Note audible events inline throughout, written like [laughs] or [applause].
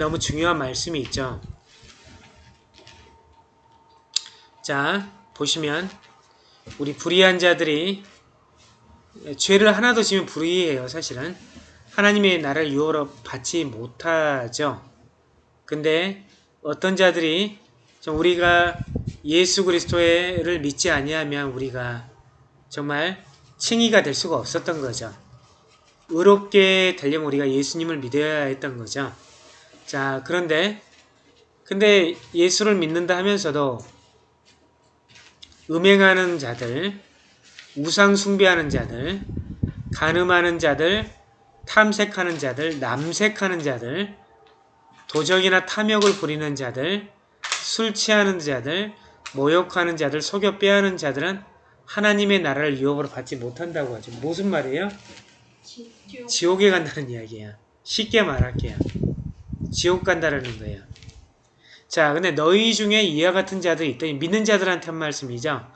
너무 중요한 말씀이 있죠. 자, 보시면 우리 불의한 자들이 죄를 하나도 지면 불의해요, 사실은. 하나님의 나라를 유업으로 받지 못하죠. 근데 어떤 자들이 좀 우리가 예수 그리스도를 믿지 아니하면 우리가 정말 칭의가 될 수가 없었던 거죠. 의롭게 되려면 우리가 예수님을 믿어야 했던 거죠. 자, 그런데 근데 예수를 믿는다 하면서도 음행하는 자들, 우상 숭배하는 자들, 간음하는 자들, 탐색하는 자들, 남색하는 자들, 도적이나 탐욕을 부리는 자들, 술 취하는 자들, 모욕하는 자들, 속여 빼하는 자들은 하나님의 나라를 유업으로 받지 못한다고 하죠. 무슨 말이에요? 지옥 에 간다는 이야기야. 쉽게 말할게요. 지옥 간다라는 거예요. 자, 근데 너희 중에 이와 같은 자들이 있더니 믿는 자들한테 한 말씀이죠.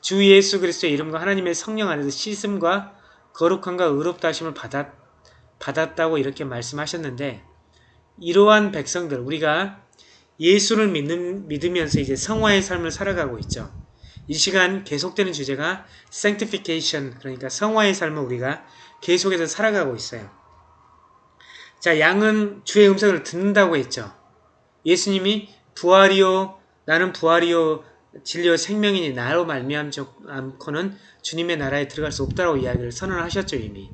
주 예수 그리스도의 이름과 하나님의 성령 안에서 씻음과 거룩함과 의롭다 하심을 받았, 받았다고 이렇게 말씀하셨는데 이러한 백성들 우리가 예수를 믿는, 믿으면서 이제 성화의 삶을 살아가고 있죠. 이 시간 계속되는 주제가 sanctification 그러니까 성화의 삶을 우리가 계속해서 살아가고 있어요. 자 양은 주의 음성을 듣는다고 했죠. 예수님이 부활이요 나는 부활이요 진리요 생명이니 나로 말미암고는 주님의 나라에 들어갈 수 없다고 이야기를 선언하셨죠 이미.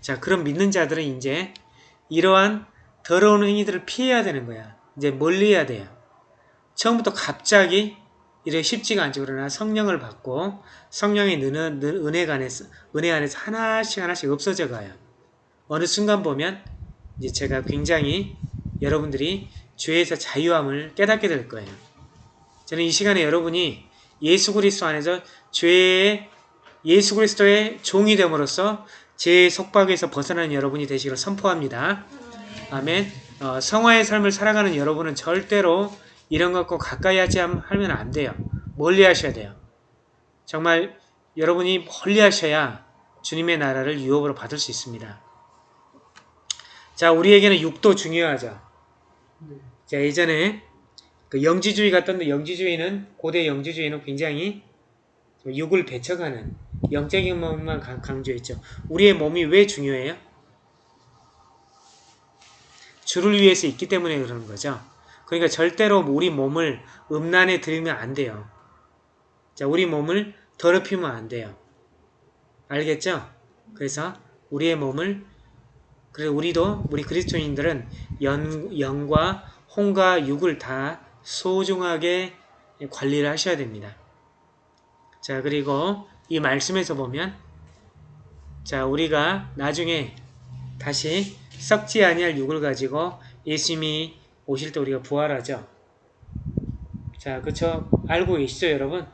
자 그럼 믿는 자들은 이제 이러한 더러운 행위들을 피해야 되는 거야. 이제 멀리해야 돼요. 처음부터 갑자기 이래 쉽지가 않죠. 그러나 성령을 받고 성령의 은혜 안에서, 은혜 안에서 하나씩 하나씩 없어져 가요. 어느 순간 보면 이제 제가 굉장히 여러분들이 죄에서 자유함을 깨닫게 될 거예요. 저는 이 시간에 여러분이 예수 그리스도 안에서 죄의 예수 그리스도의 종이 됨으로써 제 속박에서 벗어나는 여러분이 되시기를 선포합니다. 아멘. 어, 성화의 삶을 살아가는 여러분은 절대로 이런 것과 가까이 하지 하면 안 돼요. 멀리 하셔야 돼요. 정말 여러분이 멀리 하셔야 주님의 나라를 유업으로 받을 수 있습니다. 자, 우리에게는 육도 중요하죠. 자, 예전에 그 영지주의 같던데 영지주의는 고대 영지주의는 굉장히 육을 배척하는 영적인 몸만 강조했죠. 우리의 몸이 왜 중요해요? 주를 위해서 있기 때문에 그러는 거죠. 그러니까 절대로 우리 몸을 음란에 들이면 안 돼요. 자, 우리 몸을 더럽히면 안 돼요. 알겠죠? 그래서 우리의 몸을 그래서 우리도 우리 그리스도인들은 연, 영과 홍과 육을 다 소중하게 관리를 하셔야 됩니다. 자 그리고 이 말씀에서 보면 자 우리가 나중에 다시 썩지 아니할 육을 가지고 예수님이 오실 때 우리가 부활하죠. 자, 그쵸? 알고 계시죠, 여러분?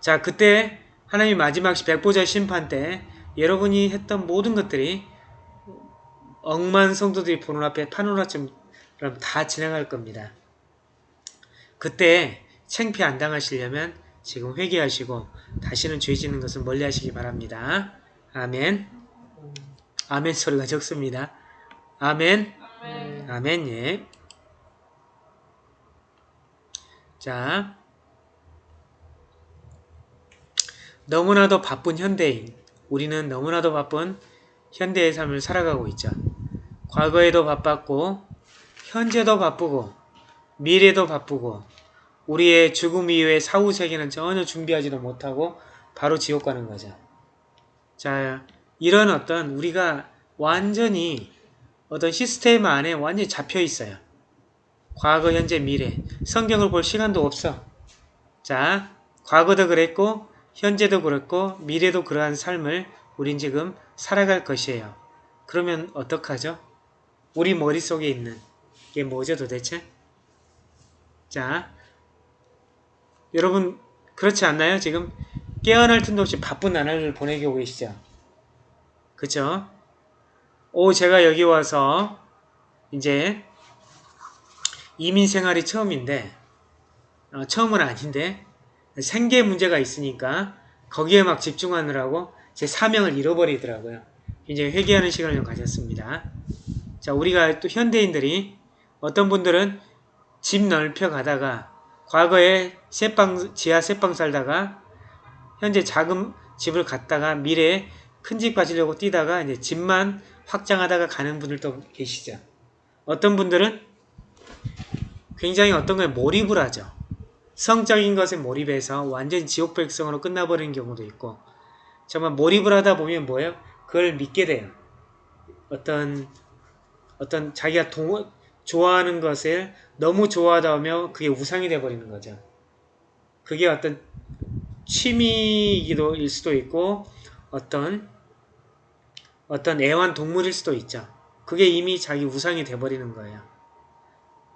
자, 그때 하나님 마지막 백보자 심판 때 여러분이 했던 모든 것들이 억만 성도들이 보는 앞에 파노라처럼 다 진행할 겁니다. 그때 챙피 안 당하시려면 지금 회개하시고 다시는 죄 짓는 것을 멀리 하시기 바랍니다. 아멘. 아멘 소리가 적습니다. 아멘. 아멘. 아멘, 예. 자. 너무나도 바쁜 현대인. 우리는 너무나도 바쁜 현대의 삶을 살아가고 있죠. 과거에도 바빴고, 현재도 바쁘고, 미래도 바쁘고, 우리의 죽음 이후의 사후 세계는 전혀 준비하지도 못하고 바로 지옥 가는 거죠. 자, 이런 어떤 우리가 완전히 어떤 시스템 안에 완전히 잡혀 있어요. 과거, 현재, 미래. 성경을 볼 시간도 없어. 자, 과거도 그랬고, 현재도 그렇고, 미래도 그러한 삶을 우린 지금 살아갈 것이에요. 그러면 어떡하죠? 우리 머릿속에 있는 게 뭐죠 도대체? 자, 여러분 그렇지 않나요? 지금 깨어날 틈도 없이 바쁜 나날을 보내고 계시죠? 그쵸? 오 제가 여기 와서 이제 이민 생활이 처음인데 어, 처음은 아닌데 생계 문제가 있으니까 거기에 막 집중하느라고 제 사명을 잃어버리더라고요. 이제 회개하는 시간을 가졌습니다. 자, 우리가 또 현대인들이 어떤 분들은 집 넓혀 가다가 과거에 세방 지하 세방 살다가 현재 작은 집을 갖다가 미래에 큰 집 가지려고 뛰다가 이제 집만 확장하다가 가는 분들도 계시죠. 어떤 분들은 굉장히 어떤 거에 몰입을 하죠. 성적인 것에 몰입해서 완전 지옥 백성으로 끝나버리는 경우도 있고 정말 몰입을 하다 보면 뭐예요? 그걸 믿게 돼요. 어떤 어떤 자기가 동, 좋아하는 것을 너무 좋아하다 보면 그게 우상이 돼버리는 거죠. 그게 어떤 취미이기도 일 수도 있고 어떤 어떤 애완 동물일 수도 있죠. 그게 이미 자기 우상이 돼버리는 거예요.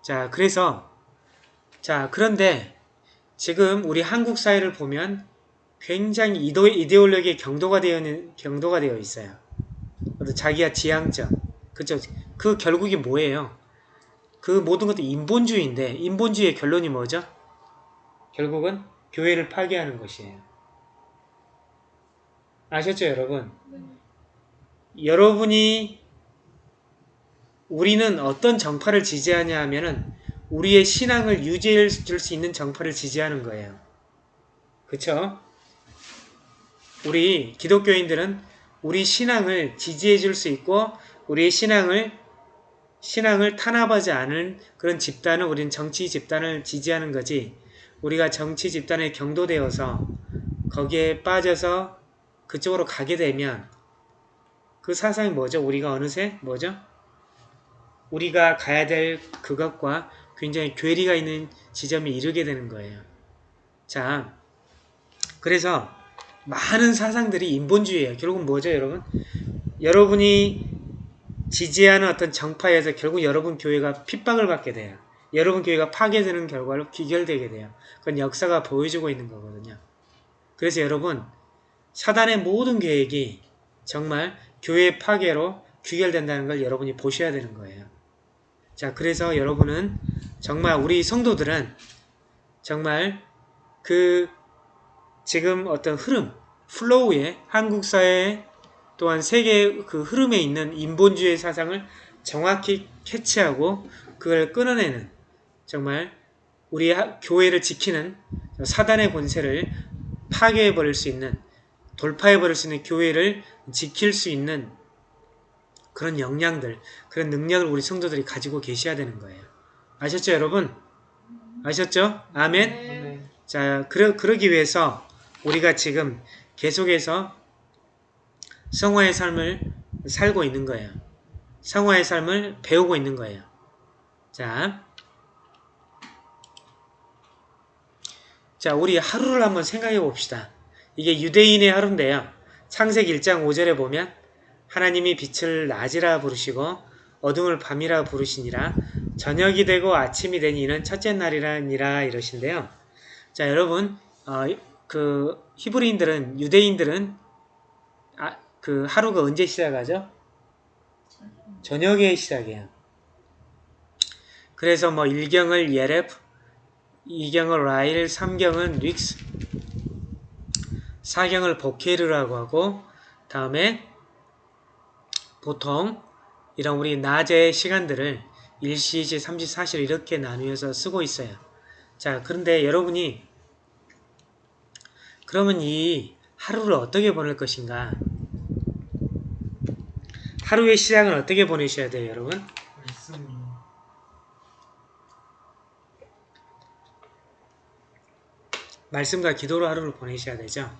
자, 그래서 자, 그런데 지금 우리 한국 사회를 보면 굉장히 이도, 이데올로기에 경도가 되어 경도가 되어 있어요. 자기가 지향점. 그죠? 그 결국이 뭐예요? 그 모든 것도 인본주의인데 인본주의의 결론이 뭐죠? 결국은 교회를 파괴하는 것이에요. 아셨죠, 여러분? 여러분이 우리는 어떤 정파를 지지하냐 하면은 우리의 신앙을 유지해 줄 수 있는 정파를 지지하는 거예요. 그쵸? 우리 기독교인들은 우리 신앙을 지지해 줄 수 있고 우리의 신앙을 신앙을 탄압하지 않은 그런 집단을 우리는 정치 집단을 지지하는 거지 우리가 정치 집단에 경도되어서 거기에 빠져서 그쪽으로 가게 되면 그 사상이 뭐죠? 우리가 어느새 뭐죠? 우리가 가야 될 그것과 굉장히 괴리가 있는 지점에 이르게 되는 거예요. 자, 그래서 많은 사상들이 인본주의예요. 결국은 뭐죠, 여러분? 여러분이 지지하는 어떤 정파에서 결국 여러분 교회가 핍박을 받게 돼요. 여러분 교회가 파괴되는 결과로 귀결되게 돼요. 그건 역사가 보여주고 있는 거거든요. 그래서 여러분 사단의 모든 계획이 정말 교회 파괴로 귀결된다는 걸 여러분이 보셔야 되는 거예요. 자, 그래서 여러분은 정말 우리 성도들은 정말 그 지금 어떤 흐름, 플로우에 한국 사회 또한 세계 그 흐름에 있는 인본주의 사상을 정확히 캐치하고 그걸 끊어내는 정말 우리 교회를 지키는 사단의 권세를 파괴해버릴 수 있는 돌파해버릴 수 있는 교회를 지킬 수 있는 그런 역량들, 그런 능력을 우리 성도들이 가지고 계셔야 되는 거예요. 아셨죠, 여러분? 아셨죠? 아멘? 네. 자, 그러, 그러기 위해서 우리가 지금 계속해서 성화의 삶을 살고 있는 거예요. 성화의 삶을 배우고 있는 거예요. 자, 자, 우리 하루를 한번 생각해 봅시다. 이게 유대인의 하루인데요. 창세기 1장 5절에 보면 하나님이 빛을 낮이라 부르시고 어둠을 밤이라 부르시니라 저녁이 되고 아침이 되니 이는 첫째 날이라니라 이러신데요. 자 여러분 어, 그 히브리인들은 유대인들은 아, 그 하루가 언제 시작하죠? 저녁에 시작해요. 그래서 뭐 1경을 예렙, 2경을 라일, 3경은 릭스, 4경을 보케르라고 하고 다음에 보통 이런 우리 낮의 시간들을 1시, 2시, 3시, 4시로 이렇게 나누어서 쓰고 있어요. 자, 그런데 여러분이 그러면 이 하루를 어떻게 보낼 것인가? 하루의 시작은 어떻게 보내셔야 돼요, 여러분? 말씀과 기도로 하루를 보내셔야 되죠.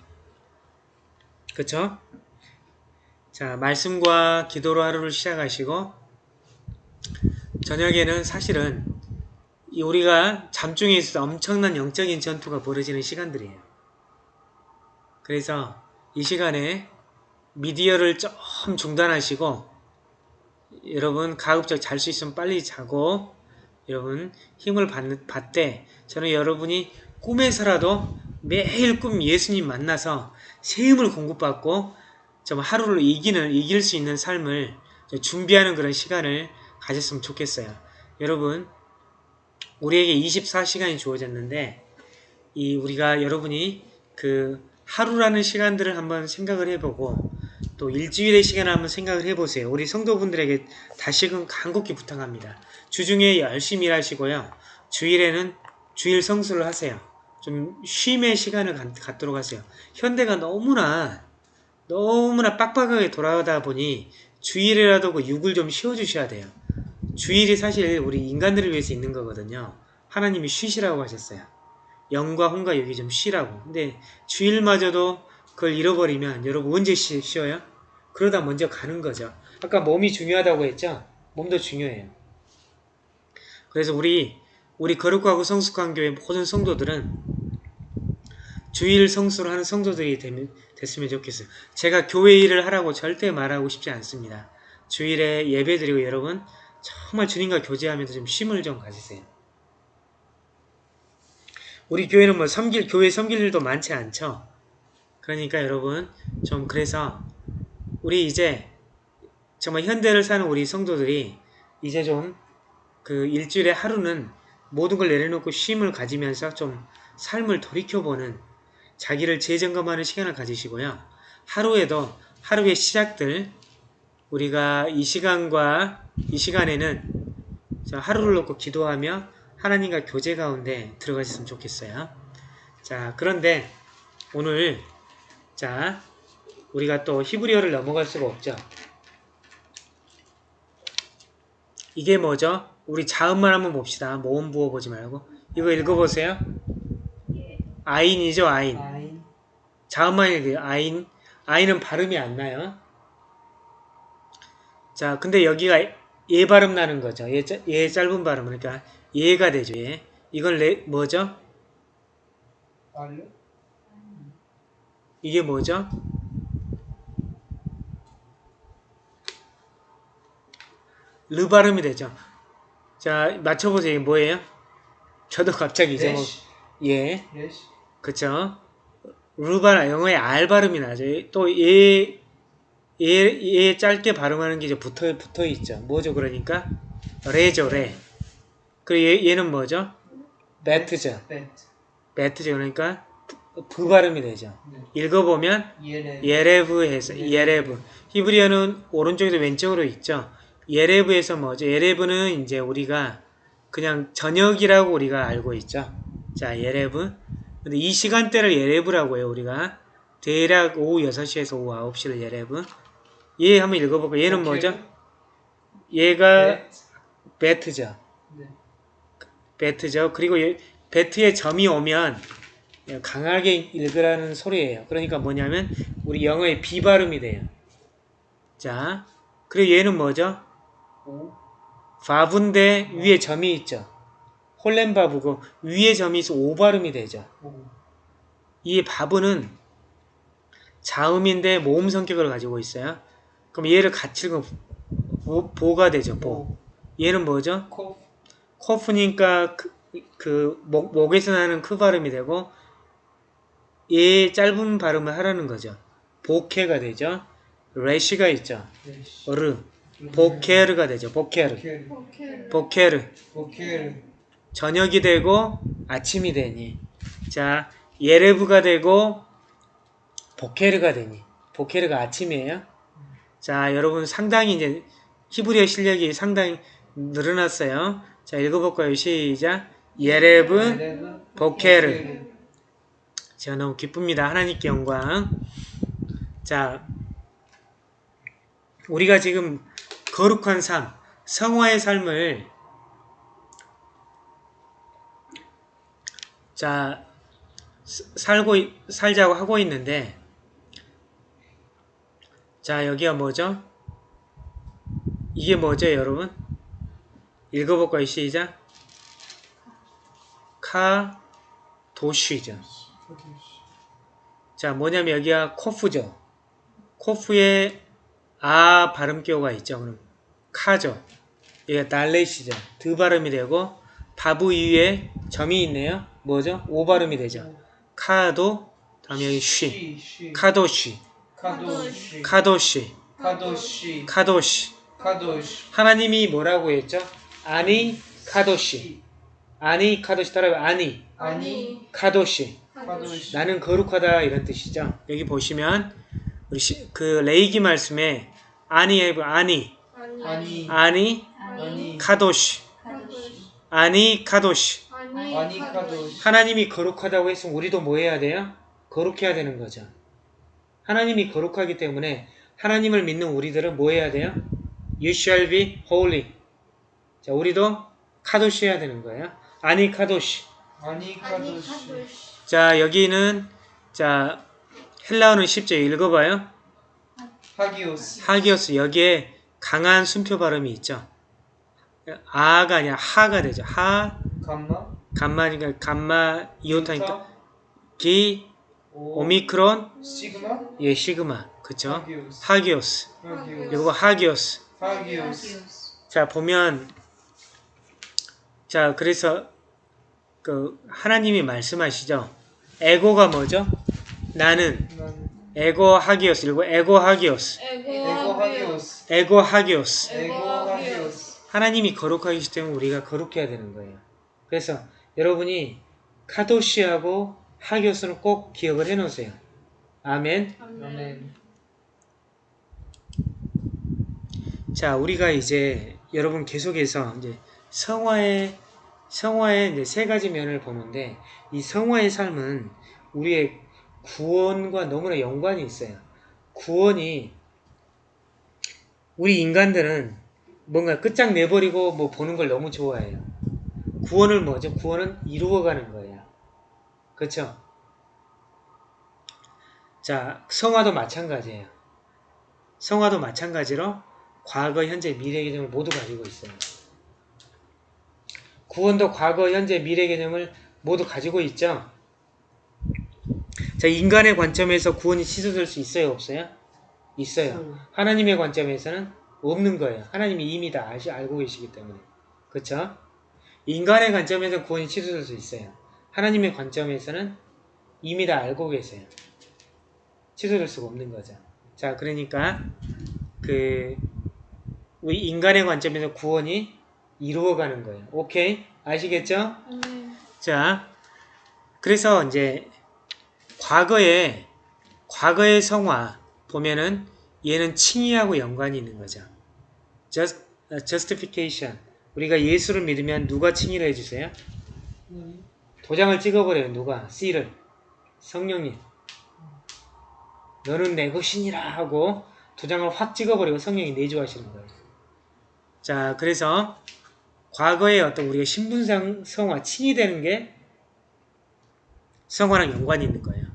그쵸? 자, 말씀과 기도로 하루를 시작하시고 저녁에는 사실은 이 우리가 잠중에 있어서 엄청난 영적인 전투가 벌어지는 시간들이에요. 그래서 이 시간에 미디어를 좀 중단하시고 여러분 가급적 잘 수 있으면 빨리 자고 여러분 힘을 받되 저는 여러분이 꿈에서라도 매일 꿈 예수님 만나서 새 힘을 공급받고 좀 하루를 이기는 이길 수 있는 삶을 준비하는 그런 시간을 가졌으면 좋겠어요. 여러분 우리에게 24시간이 주어졌는데 이 우리가 여러분이 그 하루라는 시간들을 한번 생각을 해보고 또 일주일의 시간을 한번 생각을 해보세요. 우리 성도분들에게 다시금 간곡히 부탁합니다. 주중에 열심히 일하시고요. 주일에는 주일 성수를 하세요. 좀 쉼의 시간을 갖, 갖도록 하세요. 현대가 너무나 너무나 빡빡하게 돌아가다 보니 주일이라도 그 육을 좀 쉬어주셔야 돼요. 주일이 사실 우리 인간들을 위해서 있는 거거든요. 하나님이 쉬시라고 하셨어요. 영과 혼과 육이 좀 쉬라고. 근데 주일마저도 그걸 잃어버리면 여러분 언제 쉬, 쉬어요? 그러다 먼저 가는 거죠. 아까 몸이 중요하다고 했죠? 몸도 중요해요. 그래서 우리 우리 거룩하고 성숙한 교회 모든 성도들은 주일 성수를 하는 성도들이 됐으면 좋겠어요. 제가 교회 일을 하라고 절대 말하고 싶지 않습니다. 주일에 예배 드리고 여러분 정말 주님과 교제하면서 좀 쉼을 좀 가지세요. 우리 교회는 뭐 섬길 교회 섬길 일도 많지 않죠. 그러니까 여러분 좀 그래서 우리 이제 정말 현대를 사는 우리 성도들이 이제 좀 그 일주일에 하루는 모든 걸 내려놓고 쉼을 가지면서 좀 삶을 돌이켜보는 자기를 재점검하는 시간을 가지시고요. 하루에도 하루의 시작들 우리가 이 시간과 이 시간에는 하루를 놓고 기도하며 하나님과 교제 가운데 들어가셨으면 좋겠어요. 자 그런데 오늘 자 우리가 또 히브리어를 넘어갈 수가 없죠. 이게 뭐죠? 우리 자음만 한번 봅시다. 모음 부어 보지 말고 이거 읽어보세요. 아인이죠 아인. 아인 자음만 읽어요. 아인. 아인은 발음이 안 나요. 자 근데 여기가 예 발음 나는 거죠. 예, 짜- 예 짧은 발음 그러니까 예가 되죠. 예. 이건 레, 뭐죠? 알려 이게 뭐죠? 르 발음이 되죠. 자, 맞춰보세요. 이게 뭐예요? 저도 갑자기 이제 뭐, 예, 레시 그쵸. 르 발음, 영어에 R 발음이 나죠. 또 예, 예, 예 짧게 발음하는 게 이제 붙어, 붙어 있죠. 뭐죠, 그러니까? 레죠, 레. 그리고 얘, 얘는 뭐죠? 배트죠. 벤트 배트죠. 그러니까 부, 부 발음이 되죠. 네. 읽어보면 예레 예레브에서 예레브 히브리어는 오른쪽에서 왼쪽으로 있죠. 예레브에서 뭐죠? 예레브는 이제 우리가 그냥 저녁이라고 우리가 알고 있죠. 자 예레브 근데 이 시간대를 예레브라고 해요 우리가 대략 오후 6시에서 오후 9시를 예레브 얘 한번 읽어볼까요? 얘는 뭐죠? 얘가 네. 베트죠. 네. 베트죠. 그리고 이 베트에 점이 오면 강하게 읽으라는 소리예요. 그러니까 뭐냐면 우리 영어의 비 발음이 돼요. 자, 그리고 얘는 뭐죠? 오 바브인데 위에 점이 있죠. 홀렌바브고 위에 점이 있어 오 발음이 되죠. 오이 바브는 자음인데 모음 성격을 가지고 있어요. 그럼 얘를 같이 읽으면 보, 보가 되죠. 보. 얘는 뭐죠? 코 코프니까 그, 그 목, 목에서 나는 크 발음이 되고 얘 짧은 발음을 하라는 거죠. 보케가 되죠. 레시가 있죠. 레시 어르 보케르가 되죠. 보케르 보케르 보케르 보케르 저녁이 되고 아침이 되니 자 예레브가 되고 보케르가 되니 보케르가 아침이에요. 자 여러분 상당히 이제 히브리어 실력이 상당히 늘어났어요. 자 읽어볼까요? 시작 예레브 예레브 보케르 제가 너무 기쁩니다. 하나님께 영광. 자, 우리가 지금 거룩한 삶, 성화의 삶을 자 스- 살고 있- 살자고 하고 있는데 자 여기가 뭐죠? 이게 뭐죠, 여러분? 읽어볼까요? 시작. קדוש죠. 자, 뭐냐면 여기가 קוף죠. קוף에 아 발음표가 있죠. 그럼 카죠. 여기가 דלת이죠. 드 발음이 되고 וו 위에 점이 있네요. 뭐죠? 오 발음이 되죠. 카도 다음에 여기 쉬. 쉬 קדוש. קדוש קדוש. קדוש קדוש. קדוש 하나님이 뭐라고 했죠? אני קדוש. אני קדוש 따라해 אני אני קדוש. קדוש 나는 거룩하다 이런 뜻이죠. 여기 보시면 우리 시- 그 레이기 말씀에 אני 해보 אני אני קדוש אני קדוש אני קדוש 하나님이 거룩하다고 했으면 우리도 뭐 해야 돼요? 거룩해야 되는 거죠. 하나님이 거룩하기 때문에 하나님을 믿는 우리들은 뭐 해야 돼요? You shall be holy. 자, 우리도 카도시 해야 되는 거예요. 아니 카도시. 아니 카도시 자, 여기는 자 헬라어는 쉽죠. 읽어봐요. 하기오스. 하기오스 여기에 강한 순표 발음이 있죠. 아가 아니라 하가 되죠. 하 감마? 감마니까 감마 이오타니까 이오타, 기 오. 오미크론? 시그마? 예 시그마. 그쵸? 하기오스. 하기오스. 하기오스. 이거 하기오스. 하기오스. 자 보면 자 그래서 그 하나님이 말씀하시죠 에고가 뭐죠? 나는 난 에고 하기오스 그리고 에고 하기오스. 에고 하기오스. 에고 하기오스. 에고 하기오스. 하나님이 거룩하기 때문에 우리가 거룩해야 되는 거예요. 그래서 여러분이 카도시하고 하기오스는 꼭 기억을 해 놓으세요. 아멘. 아멘. 자, 우리가 이제 여러분 계속해서 이제 성화의 성화의 이제 세 가지 면을 보는데 이 성화의 삶은 우리의 구원과 너무나 연관이 있어요. 구원이 우리 인간들은 뭔가 끝장 내버리고 뭐 보는 걸 너무 좋아해요. 구원을 뭐죠? 구원은 이루어가는 거예요. 그렇죠? 자, 성화도 마찬가지예요. 성화도 마찬가지로 과거, 현재, 미래 개념을 모두 가지고 있어요. 구원도 과거, 현재, 미래 개념을 모두 가지고 있죠. 자, 인간의 관점에서 구원이 취소될 수 있어요, 없어요? 있어요. 하나님의 관점에서는 없는 거예요. 하나님이 이미 다 아시, 알고 계시기 때문에. 그쵸? 인간의 관점에서 구원이 취소될 수 있어요. 하나님의 관점에서는 이미 다 알고 계세요. 취소될 수가 없는 거죠. 자, 그러니까 그 우리 인간의 관점에서 구원이 이루어가는 거예요. 오케이? 아시겠죠? 자, 그래서 이제 과거에 과거의 성화 보면은 얘는 칭의하고 연관이 있는 거죠. Just, 어, justification. 우리가 예수를 믿으면 누가 칭의를 해주세요? 도장을 찍어버려요. 누가? C를. 성령님. 너는 내 것이니라 하고 도장을 확 찍어버리고 성령이 내주하시는 거예요. 자, 그래서 과거에 어떤 우리가 신분상 성화, 칭이 되는 게 성화랑 연관이 있는 거예요.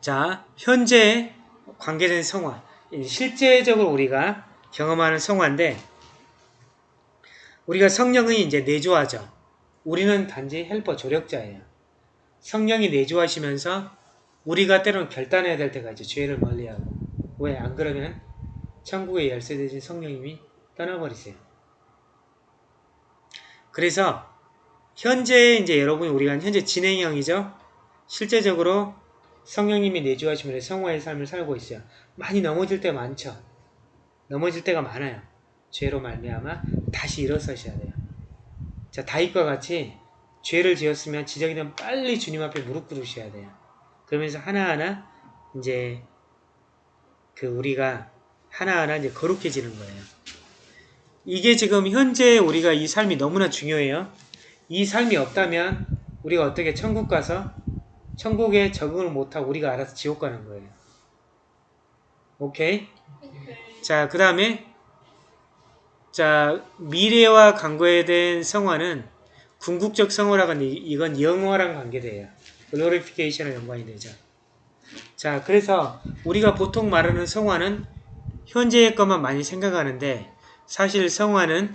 자, 현재 관계된 성화. 실제적으로 우리가 경험하는 성화인데 우리가 성령이 이제 내주하죠. 우리는 단지 헬퍼 조력자예요. 성령이 내주하시면서 우리가 때로는 결단해야 될 때가 있죠. 죄를 멀리하고. 왜? 안 그러면 천국의 열쇠 대신 성령님이 떠나버리세요. 그래서 현재 이제 여러분이 우리가 현재 진행형이죠. 실제적으로 성령님이 내주하시면 성화의 삶을 살고 있어요. 많이 넘어질 때 많죠. 넘어질 때가 많아요. 죄로 말미암아 다시 일어서셔야 돼요. 자 다윗과 같이 죄를 지었으면 지적이 되면 빨리 주님 앞에 무릎 꿇으셔야 돼요. 그러면서 하나하나 이제 그 우리가 하나하나 이제 거룩해지는 거예요. 이게 지금 현재 우리가 이 삶이 너무나 중요해요. 이 삶이 없다면 우리가 어떻게 천국 가서 천국에 적응을 못하고 우리가 알아서 지옥 가는 거예요. 오케이? 자, 그 다음에 자 미래와 관계에 대한 성화는 궁극적 성화라고 하는데 이건 영화랑 관계돼요. 글로리피케이션과 연관이 되죠. 자, 그래서 우리가 보통 말하는 성화는 현재의 것만 많이 생각하는데 사실 성화는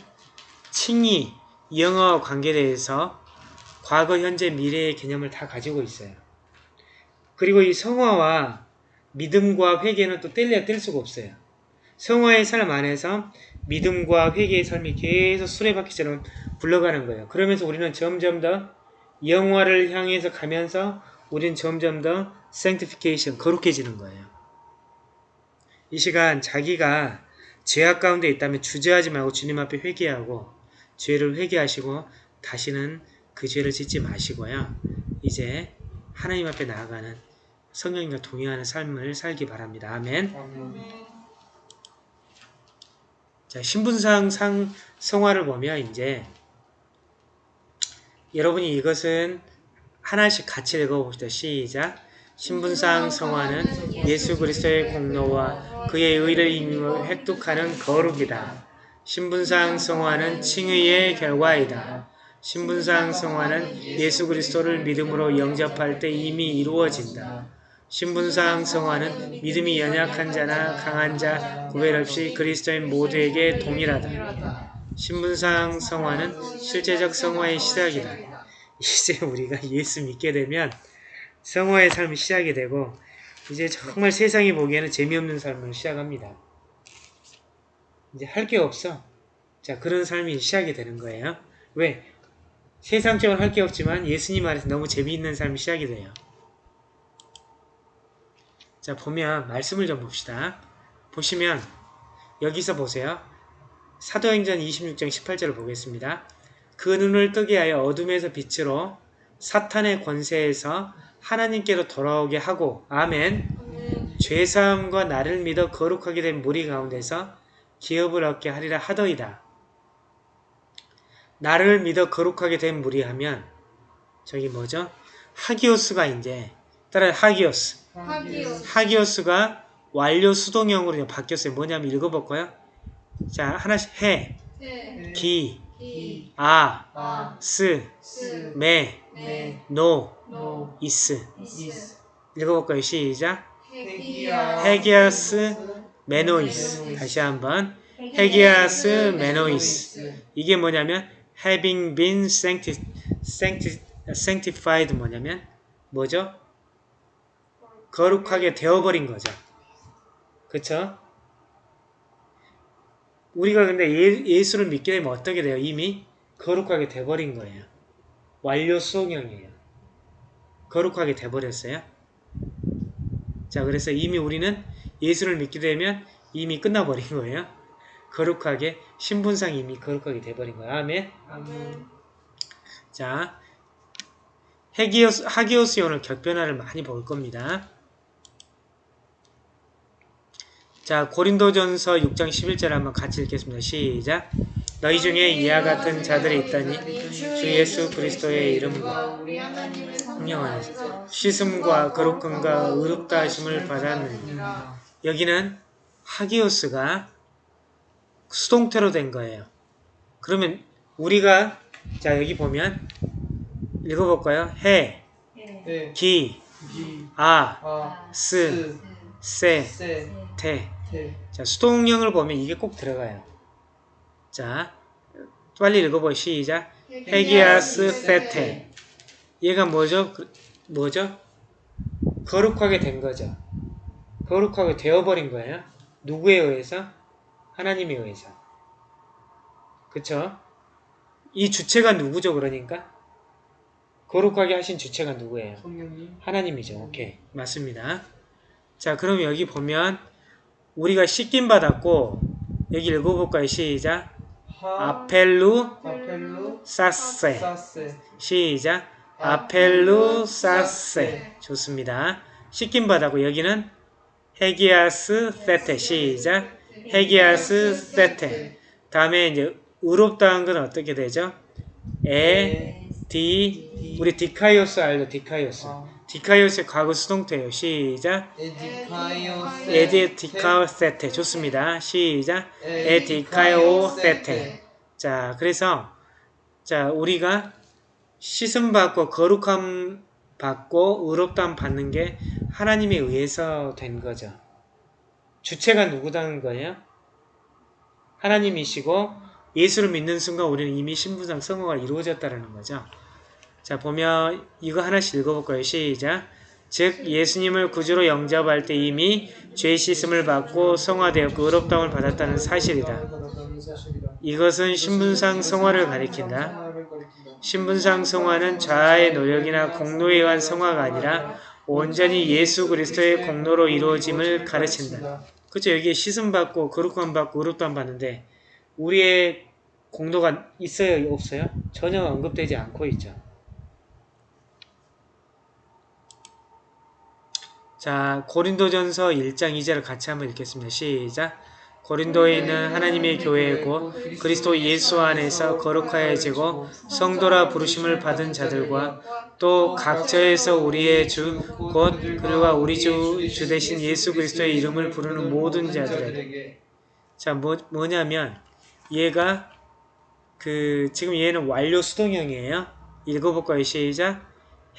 칭의, 영어와 관계대해서 과거, 현재, 미래의 개념을 다 가지고 있어요. 그리고 이 성화와 믿음과 회개는 또 뗄래야 뗄 수가 없어요. 성화의 삶 안에서 믿음과 회개의 삶이 계속 수레바퀴처럼 굴러가는 거예요. 그러면서 우리는 점점 더 영화를 향해서 가면서 우리는 점점 더 sanctification, 거룩해지는 거예요. 이 시간 자기가 죄악 가운데 있다면 주저하지 말고 주님 앞에 회개하고 죄를 회개하시고 다시는 그 죄를 짓지 마시고요. 이제 하나님 앞에 나아가는 성령님과 동의하는 삶을 살기 바랍니다. 아멘. 자, 신분상 상 성화를 보면 이제 여러분이 이것은 하나씩 같이 읽어봅시다. 시작. 신분상 성화는 예수 그리스도의 공로와 그의 의를 획득하는 거룩이다. 신분상 성화는 칭의의 결과이다. 신분상 성화는 예수 그리스도를 믿음으로 영접할 때 이미 이루어진다. 신분상 성화는 믿음이 연약한 자나 강한 자 구별 없이 그리스도인 모두에게 동일하다. 신분상 성화는 실제적 성화의 시작이다. 이제 우리가 예수 믿게 되면 성화의 삶이 시작이 되고 이제 정말 세상이 보기에는 재미없는 삶을 시작합니다. 이제 할 게 없어. 자 그런 삶이 시작이 되는 거예요. 왜? 세상적으로 할 게 없지만 예수님 안에서 너무 재미있는 삶이 시작이 돼요. 자 보면 말씀을 좀 봅시다. 보시면 여기서 보세요. 사도행전 26장 18절을 보겠습니다. 그 눈을 뜨게 하여 어둠에서 빛으로 사탄의 권세에서 하나님께로 돌아오게 하고 아멘 죄사함과 나를 믿어 거룩하게 된 무리 가운데서 기업을 얻게 하리라 하더이다. 나를 믿어 거룩하게 된 무리 하면 저기 뭐죠? 하기오스가 이제 따라 하기오스 하기오스. 하기오스가 완료 수동형으로 바뀌었어요. 뭐냐면 읽어볼까요? 자 하나씩 해, 네. 기, 기. 아, 아. 스, 스. 매, 네. 노, 노. 이스 이스. 읽어볼까요? 시작. ἡγιασμένοις 다시 한번 ἡγιασμένοις 이게 뭐냐면 having been sancti, sancti, sanctified 뭐냐면 뭐죠? 거룩하게 되어버린 거죠. 그쵸? 우리가 근데 예, 예수를 믿게 되면 어떻게 돼요? 이미 거룩하게 돼버린 거예요. 완료 수용형이에요. 거룩하게 돼버렸어요. 자, 그래서 이미 우리는 예수를 믿게 되면 이미 끝나버린 거예요. 거룩하게, 신분상 이미 거룩하게 돼버린 거예요. 아멘. 아멘. 자, 하기오스 오늘 격변화를 많이 볼 겁니다. 자, 고린도전서 6장 11절 한번 같이 읽겠습니다. 시작. 너희 중에 이와 같은 자들이 있다니 주 예수 그리스도의 이름과 성령 안에서 씻음과 거룩함과 의롭다 하심을 받았느니 여기는 하기오스가 수동태로 된 거예요. 그러면 우리가 자 여기 보면 읽어볼까요? 해, 네. 기, 기. 아, 아. 스, 스. 세, 세. 테. 테. 자 수동형을 보면 이게 꼭 들어가요. 자 빨리 읽어보 시작. ἡγιάσθητε. 얘가 뭐죠? 그- 뭐죠? 거룩하게 된 거죠. 거룩하게 되어버린 거예요. 누구에 의해서? 하나님에 의해서. 그쵸? 이 주체가 누구죠, 그러니까? 거룩하게 하신 주체가 누구예요? 성령님. 하나님이죠. 오케이. 맞습니다. 자, 그럼 여기 보면 우리가 씻김 받았고 여기 읽어볼까요? 시작. 하. 아펠루. 사세. 시작. 아펠루 사세. 좋습니다. 씻김 받았고 여기는 ἡγιάσθητε. 시작. ἡγιάσθητε. 다음에 이제 의롭다 한 건 어떻게 되죠? 에, 디, 우리 δίκαιος 알죠? δίκαιος. 아. δίκαιος의 과거 수동태예요. 시작. ἐδικαιώθ. ἐδικαιώθητε. 좋습니다. 시작. ἐδικαιώθητε. 자, 그래서 자, 우리가 씻음 받고 거룩함 받고 의롭다함 받는 게 하나님에 의해서 된 거죠. 주체가 누구다는 거예요? 하나님이시고 예수를 믿는 순간 우리는 이미 신부상 성화가 이루어졌다는 거죠. 자, 보면 이거 하나씩 읽어볼 거예요. 시작. 즉 예수님을 구주로 영접할 때 이미 죄 씻음을 받고 성화되었고 의롭다움을 받았다는 사실이다. 이것은 신분상 성화를 가리킨다. 신분상 성화는 자아의 노력이나 공로에 의한 성화가 아니라 온전히 예수 그리스도의 공로로 이루어짐을 가르친다. 그렇죠. 여기에 씻음 받고 거룩함 받고 의롭다함 받는데 우리의 공로가 있어요, 없어요? 전혀 언급되지 않고 있죠. 자, 고린도전서 1장 2절을 같이 한번 읽겠습니다. 시작. 고린도에 있는 하나님의 교회이고 그리스도 예수 안에서 거룩하여지고 성도라 부르심을 받은 자들과 또 각처에서 우리의 주 곧 그리와 우리 주, 주 대신 예수 그리스도의 이름을 부르는 모든 자들에게 자 뭐, 뭐냐면 얘가 그 지금 얘는 완료 수동형이에요. 읽어볼까요? 시작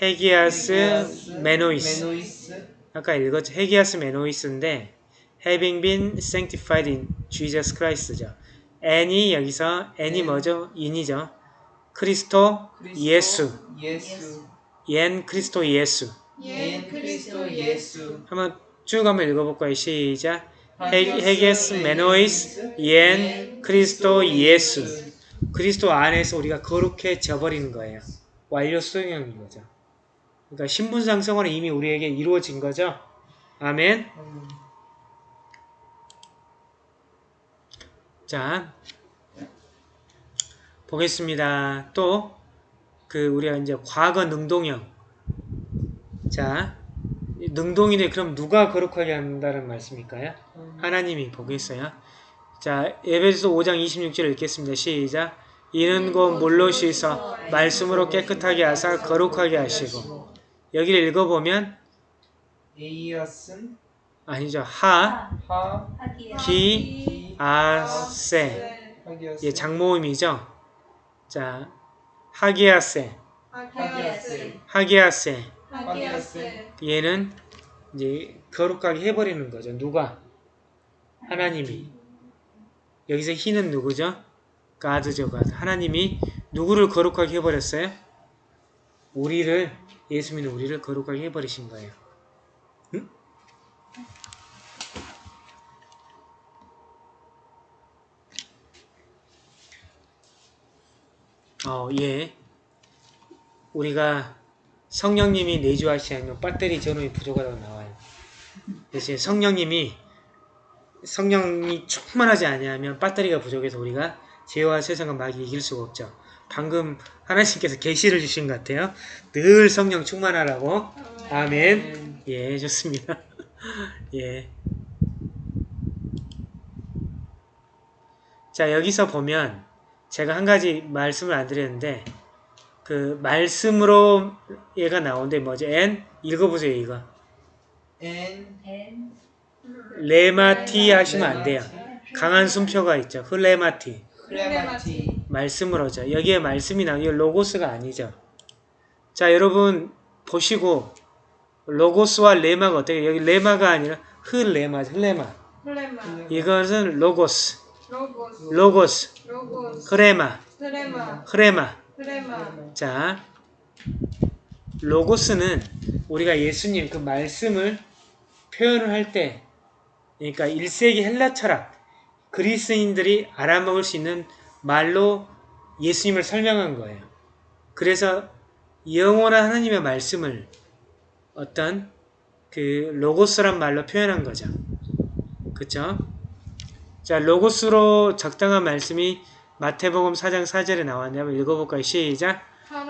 ἡγιασμένοις 아까 읽었죠. ἡγιασμένοις인데 having been sanctified in Jesus Christ죠. ἐν이 여기서 ἐν이 뭐죠? in이죠. Χριστῷ Ἰησοῦ Ἰησοῦ ἐν Χριστῷ Ἰησοῦ 예 그리스도 예수 한번 쭉 한번 읽어볼까요? 시작 헤- ἡγιασμένοις ἐν Χριστῷ Ἰησοῦ 그리스도 안에서 우리가 거룩해져 버리는 거예요. 완료 수동형인 거죠. 그러니까 신분상승은 이미 우리에게 이루어진 거죠. 아멘. 자, 보겠습니다. 또, 그, 우리가 이제 과거 능동형. 자, 이 능동이네. 그럼 누가 거룩하게 한다는 말씀일까요? 하나님이 보겠어요. 자, 에베소서 5장 26절을 읽겠습니다. 시작. 이는 곧 물로 씻어 말씀으로 깨끗하게 하사 거룩하게 하시고 여기를 읽어보면 에이아슨 아니죠. 하, 하 기, 아, 세. 하기아스 예, 장모음이죠. 자, 하기아세, 하기아세. 하기아스 얘는 이제 거룩하게 해버리는 거죠. 누가? 하나님이. 여기서 희는 누구죠? 가드죠, 가드. 하나님이 누구를 거룩하게 해버렸어요? 우리를, 예수 믿는 우리를 거룩하게 해버리신 거예요. 응? 어, 예. 우리가 성령님이 내주하시 않으면 배터리 전원이 부족하다고 나와요. 대신 성령님이 성령이 충만하지 아니하면 배터리가 부족해서 우리가 죄와 세상과 마귀 이길 수가 없죠. 방금 하나님께서 계시를 주신 것 같아요. 늘 성령 충만하라고. 아멘. 예, 좋습니다. [laughs] 예. 자, 여기서 보면 제가 한 가지 말씀을 안 드렸는데 그 말씀으로 얘가 나오는데 뭐죠? ἐν 읽어보세요 이거. ἐν ῥήματι 하시면 안 돼요. 강한 숨표가 있죠. ῥήματι. ῥήματι 말씀으로죠. 여기에 말씀이 나오요 로고스가 아니죠. 자 여러분 보시고 로고스와 ῥῆμα가 어떻게 여기 ῥῆμα가 아니라 ῥῆμα ῥῆμα. 이것은 로고스. 로고스, 로고스. 로고스, ῥῆμα. 흐레마. 트레마, 자 로고스는 우리가 예수님 그 말씀을 표현을 할 때 그러니까 1세기 헬라 철학 그리스인들이 알아먹을 수 있는 말로 예수님을 설명한 거예요. 그래서 영원한 하나님의 말씀을 어떤 그 로고스란 말로 표현한 거죠. 그쵸? 자, 로고스로 적당한 말씀이 마태복음 4장 4절에 나왔는데 한번 읽어볼까요? 시작!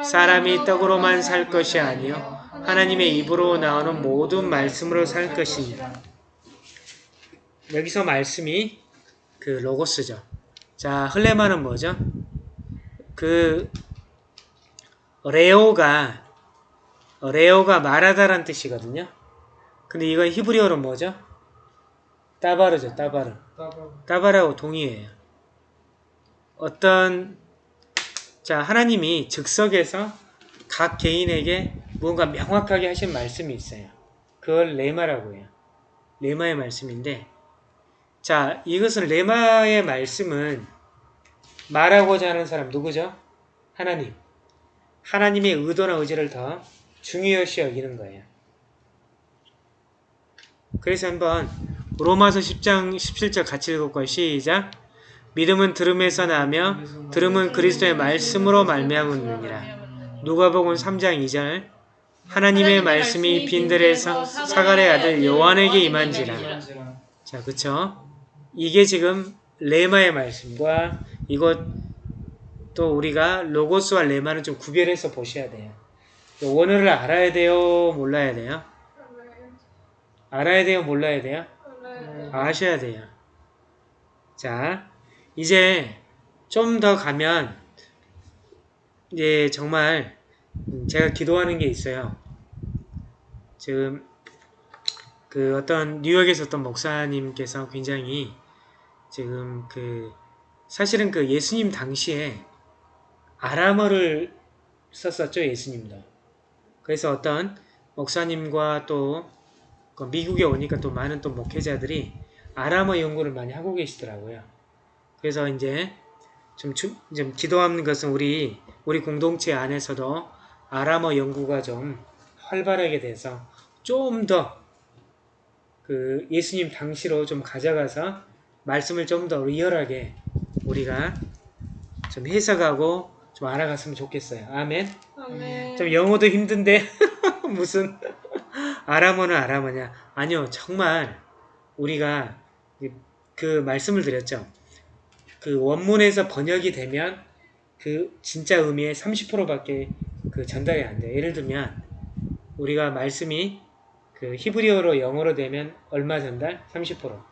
사람이 떡으로만 살 것이 아니요 하나님의 입으로 나오는 모든 말씀으로 살 것이니라. 여기서 말씀이 그 로고스죠. 자, 흘레마는 뭐죠? 그 레오가 레오가 말하다란 뜻이거든요. 근데 이건 히브리어로 뭐죠? 따바르죠, 따바르. 따바 따바라고 동의해요. 어떤 자 하나님이 즉석에서 각 개인에게 무언가 명확하게 하신 말씀이 있어요. 그걸 레마라고 해요. 레마의 말씀인데 자 이것은 레마의 말씀은 말하고자 하는 사람 누구죠? 하나님. 하나님의 의도나 의지를 더 중요시 여기는 거예요. 그래서 한번 로마서 10장 17절 같이 읽을까요? 시작. 믿음은 들음에서 나며 들음은 그리스도의 말씀으로 말미암으니라. 누가복음 3장 2절. 하나님의 말씀이 빈들에서 사갈의 아들 요한에게 임한지라. 자, 그쵸? 이게 지금 레마의 말씀과 이것 또 우리가 로고스와 레마는 좀 구별해서 보셔야 돼요. 원어를 알아야 돼요? 몰라야 돼요? 알아야 돼요? 몰라야 돼요? 아셔야 돼요. 자, 이제 좀 더 가면 이제 정말 제가 기도하는 게 있어요. 지금 그 어떤 뉴욕에서 어떤 목사님께서 굉장히 지금 그 사실은 그 예수님 당시에 아람어를 썼었죠 예수님도. 그래서 어떤 목사님과 또그 미국에 오니까 또 많은 또 목회자들이 아람어 연구를 많이 하고 계시더라고요. 그래서 이제 좀, 주, 좀 기도하는 것은 우리 우리 공동체 안에서도 아람어 연구가 좀 활발하게 돼서 좀 더 그 예수님 당시로 좀 가져가서 말씀을 좀 더 리얼하게 우리가 좀 해석하고 좀 알아갔으면 좋겠어요. 아멘. 아멘. 좀 영어도 힘든데 [laughs] 무슨 아람어는 아람어냐? 아니요, 정말 우리가 그 말씀을 드렸죠. 그 원문에서 번역이 되면 그 진짜 의미의 30%밖에 그 전달이 안 돼요. 예를 들면 우리가 말씀이 그 히브리어로 영어로 되면 얼마 전달? 30%.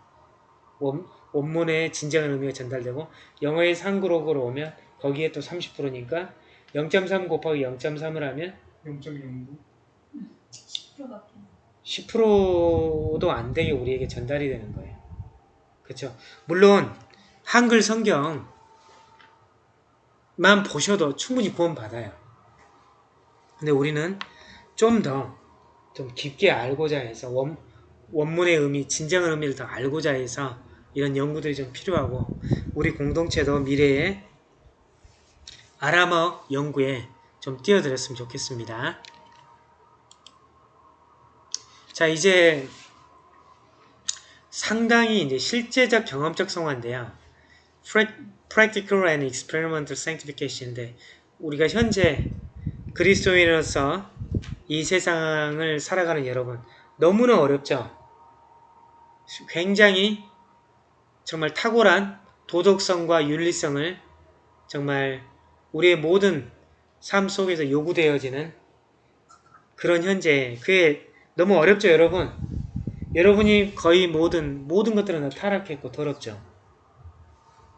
원, 원문의 진정한 의미가 전달되고 영어의 상그룹으로 오면 거기에 또 30%니까 0.3 곱하기 0.3을 하면 0.09 10%밖에. 10%도 안 되게 우리에게 전달이 되는 거예요. 그렇죠? 물론 한글 성경만 보셔도 충분히 구원 받아요. 근데 우리는 좀 더좀 깊게 알고자 해서 원, 원문의 의미, 진정한 의미를 더 알고자 해서 이런 연구들이 좀 필요하고 우리 공동체도 미래에 아람어 연구에 좀 뛰어들었으면 좋겠습니다. 자, 이제 상당히 이제 실제적 경험적 성화인데요. Practical and Experimental Sanctification인데 우리가 현재 그리스도인으로서 이 세상을 살아가는 여러분 너무나 어렵죠. 굉장히 정말 탁월한 도덕성과 윤리성을 정말 우리의 모든 삶 속에서 요구되어지는 그런 현재 그게 너무 어렵죠 여러분? 여러분이 거의 모든 모든 것들은 다 타락했고 더럽죠?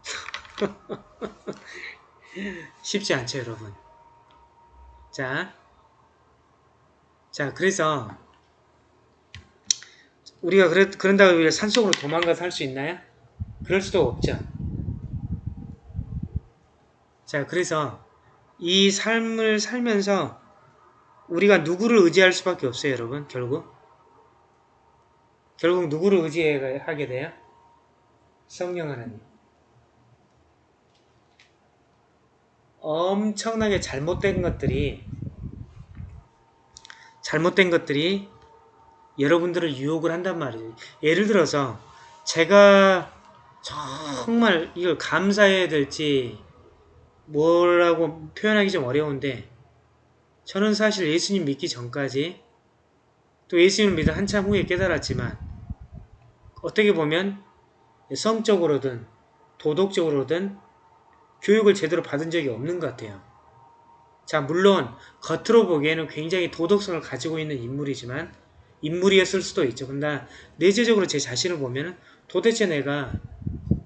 [laughs] 쉽지 않죠 여러분. 자, 자 그래서 우리가 그래, 그런다고 산속으로 도망가 살수 있나요? 그럴 수도 없죠 자 그래서 이 삶을 살면서 우리가 누구를 의지할 수밖에 없어요, 여러분. 결국. 결국 누구를 의지하게 돼요? 성령 하나님. 엄청나게 잘못된 것들이 잘못된 것들이 여러분들을 유혹을 한단 말이에요. 예를 들어서 제가 정말 이걸 감사해야 될지 뭐라고 표현하기 좀 어려운데 저는 사실 예수님 믿기 전까지 또 예수님을 믿어 한참 후에 깨달았지만 어떻게 보면 성적으로든 도덕적으로든 교육을 제대로 받은 적이 없는 것 같아요. 자 물론 겉으로 보기에는 굉장히 도덕성을 가지고 있는 인물이지만 인물이었을 수도 있죠. 근데 내재적으로 제 자신을 보면 도대체 내가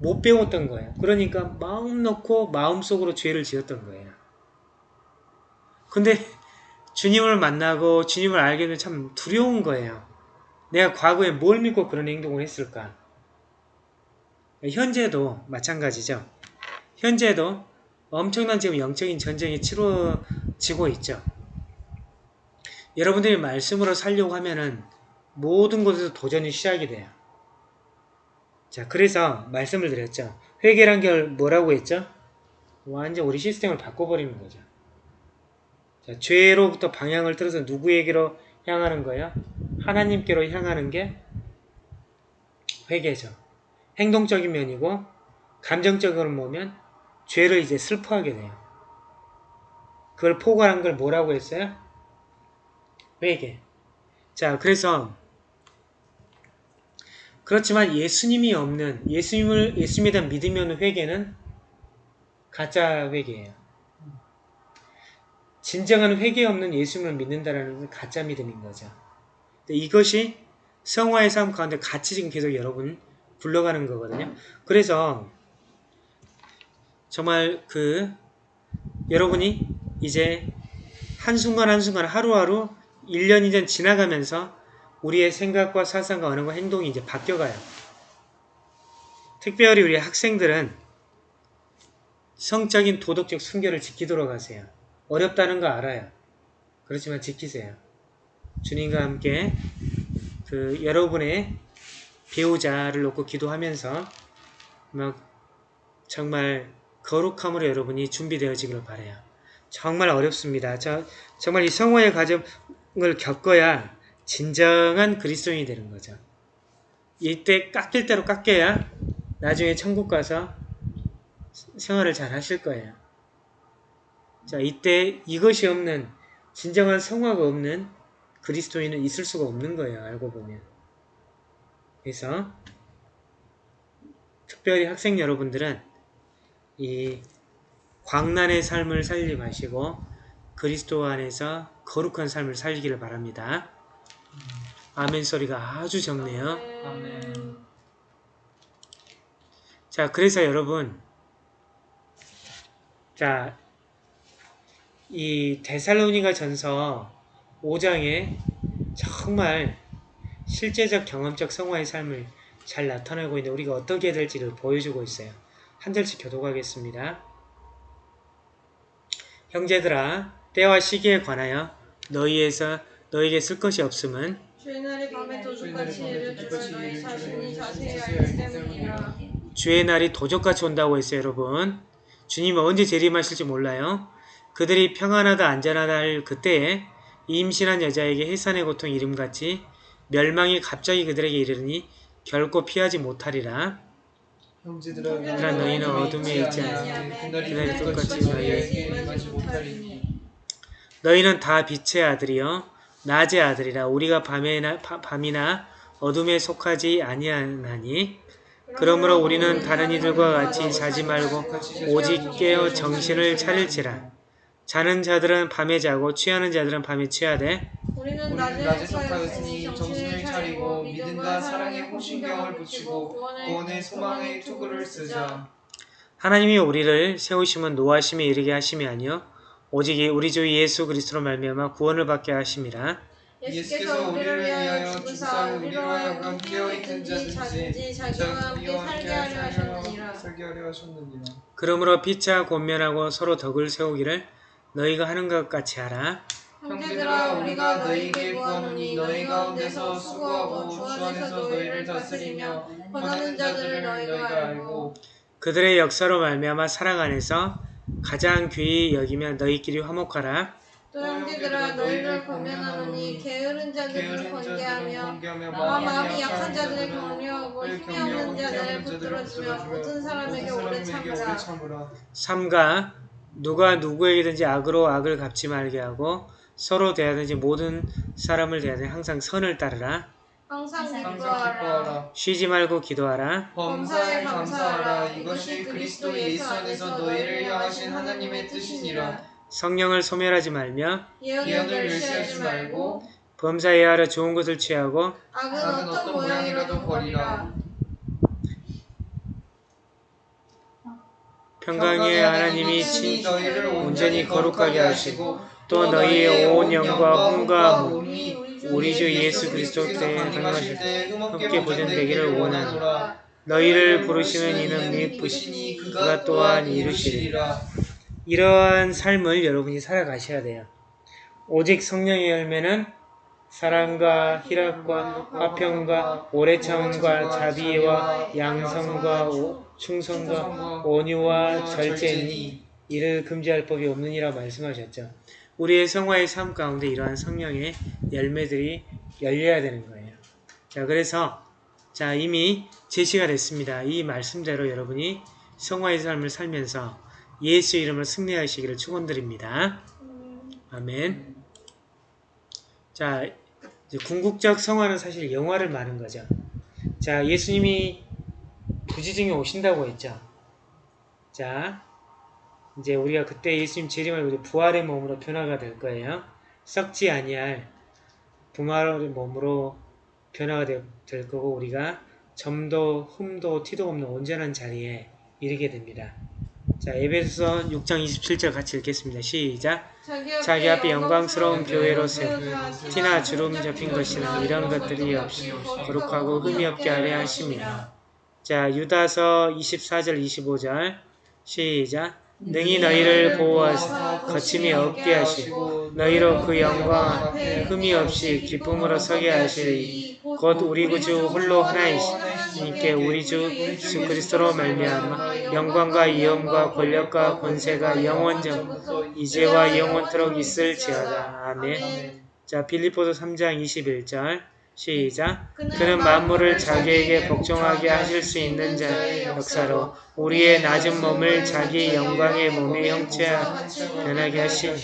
못 배웠던 거예요. 그러니까 마음 놓고 마음속으로 죄를 지었던 거예요. 근데 주님을 만나고 주님을 알게 되면 참 두려운 거예요. 내가 과거에 뭘 믿고 그런 행동을 했을까? 현재도 마찬가지죠. 현재도 엄청난 지금 영적인 전쟁이 치러지고 있죠. 여러분들이 말씀으로 살려고 하면은 모든 곳에서 도전이 시작이 돼요. 자, 그래서 말씀을 드렸죠. 회개란 게 뭐라고 했죠? 완전 우리 시스템을 바꿔버리는 거죠. 자, 죄로부터 방향을 틀어서 누구에게로 향하는 거예요? 하나님께로 향하는 게 회개죠. 행동적인 면이고 감정적으로 보면 죄를 이제 슬퍼하게 돼요. 그걸 포괄한 걸 뭐라고 했어요? 회개. 자, 그래서 그렇지만 예수님이 없는 예수님을 예수님에 대한 믿음이 없는 회개는 가짜 회개예요. 진정한 회개 없는 예수님을 믿는다라는 건 가짜 믿음인 거죠. 이것이 성화의 삶 가운데 같이 지금 계속 여러분 굴러가는 거거든요. 그래서 정말 그 여러분이 이제 한순간 한순간 하루하루 1년 2년 지나가면서 우리의 생각과 사상과 언어과 행동이 이제 바뀌어가요. 특별히 우리 학생들은 성적인 도덕적 순결을 지키도록 하세요. 어렵다는 거 알아요. 그렇지만 지키세요. 주님과 함께 그 여러분의 배우자를 놓고 기도하면서 막 정말 거룩함으로 여러분이 준비되어지기를 바래요. 정말 어렵습니다. 저, 정말 이 성화의 과정을 겪어야 진정한 그리스도인이 되는 거죠. 이때 깎일 대로 깎여야 나중에 천국 가서 생활을 잘 하실 거예요. 자, 이때 이것이 없는 진정한 성화가 없는 그리스도인은 있을 수가 없는 거예요. 알고 보면. 그래서 특별히 학생 여러분들은 이 광란의 삶을 살지 마시고 그리스도 안에서 거룩한 삶을 살기를 바랍니다. 아멘 소리가 아주 적네요. 아멘. 자, 그래서 여러분, 자, 이 데살로니가 전서 5장에 정말 실제적 경험적 성화의 삶을 잘 나타내고 있는 우리가 어떻게 해야 될지를 보여주고 있어요. 한 절씩 교독하겠습니다. 형제들아, 때와 시기에 관하여 너희에서 너에게 쓸 것이 없음은? 주의 날이 도적같이 온다고 했어요, 여러분. 주님은 언제 재림하실지 몰라요. 그들이 평안하다 안전하다 할 그때에 임신한 여자에게 해산의 고통 이름같이 멸망이 갑자기 그들에게 이르니 결코 피하지 못하리라. 형제들아 너희는 어둠에 있지 아니하면 그날이 똑같이 못하리니. 너희는 다 빛의 아들이요 낮의 아들이라 우리가 밤에나, 바- 밤이나 어둠에 속하지 아니하나니. 그러므로 우리는 다른 이들과 같이 자지 말고 오직 깨어 정신을 차릴지라. 자는 자들은 밤에 자고 취하는 자들은 밤에 취하되 우리는 낮에 속하였으니 정신을 차리고 믿음과 사랑에 호신경을 붙이고 구원의 소망의 투구를 쓰자. 하나님이 우리를 세우심은 노하심에 이르게 하심이 아니요 오직 우리 주 예수 그리스도로 말미암아 구원을 받게 하심이라 예수께서 우리를 위하여 죽으사 우리로 하여금 깨어있든지 자든지 자기와 함께 살게 하려 하셨느니라. 살게 하려 하셨느니라. 그러므로 피차 권면하고 서로 덕을 세우기를 너희가 하는 것 같이 하라. 형제들아 우리가 너희에게 구하노니 너희 가운데서 수고하고 주 안에서 너희를 다스리며 권하는 자들을 너희가 알고 그들의 역사로 말미암아 사랑 안에서 가장 귀히 여기며 너희끼리 화목하라. 또 형제들아 너희를 권면하노니 게으른 자들을 번개하며 번개하며 마음이 약한 자들을 격려하고 힘이 없는 자들을 붙들어주며 모든 사람에게 오래 참으라. 참으라. 삼가 누가 누구에게든지 악으로 악을 갚지 말게 하고 서로 대하든지 모든 사람을 대하든지 항상 선을 따르라 항상 기뻐하라. 쉬지 말고 기도하라. 범사에 감사하라. 이것이 그리스도 예수 안에서 너희를 향하신 하나님의 뜻이니라. 성령을 소멸하지 말며 예언을 멸시하지 말고 범사에 하러 좋은 것을 취하고 악은 악은 어떤 모양이라도 버리라. 평강의 하나님이 친히 친 너희를 온전히 거룩하게 하시고 또 너희의 온 영과 몸이 우리 주 예수 그리스도 때에 강림하실 때 흠없게 보존되기를 원하노라. 너희를 부르시는 이는 미쁘시니 그가 또한 이루시리라. 이러한 삶을 여러분이 살아가셔야 돼요. 오직 성령의 열매는 사랑과 희락과 화평과 오래 참음과 자비와 양성과 오- 충성과 온유와 절제니 이를 금지할 법이 없느니라 말씀하셨죠. 우리의 성화의 삶 가운데 이러한 성령의 열매들이 열려야 되는 거예요. 자, 그래서 자 이미 제시가 됐습니다. 이 말씀대로 여러분이 성화의 삶을 살면서 예수 이름을 승리하시기를 축원드립니다. 아멘. 자, 궁극적 성화는 사실 영화를 말하는 거죠. 자, 예수님이 부지중에 오신다고 했죠. 자, 이제 우리가 그때 예수님 재림을 이제 부활의 몸으로 변화가 될 거예요. 썩지 아니할 부활의 몸으로 변화가 되- 될 거고 우리가 점도 흠도 티도 없는 온전한 자리에 이르게 됩니다. 자 에베소서 6장 27절 같이 읽겠습니다. 시작 자기 앞에 영광스러운 교회로 세워 티나 주름 잡힌 것이나 이런 것들이 없이 거룩하고 흠이 없게 하려 하심이라. 자 유다서 24절 25절 시작 능히 너희를 보호하사 거침이 없게 하시고 너희로 그 영광 흠이 없이 기쁨으로 서게 하시리. 곧 우리 구주 홀로 하나이시니께 우리 주 예수 그리스도로 말미암아 영광과 이음과 권력과 권세가 영원전 이제와 영원토록 있을지어다. 아멘. 자 빌립보서 3장 21절 시작 그는 만물을 자기에게 복종하게 하실 수 있는 자의 역사로 우리의 낮은 몸을 자기 영광의 몸의 형체와 변하게 하시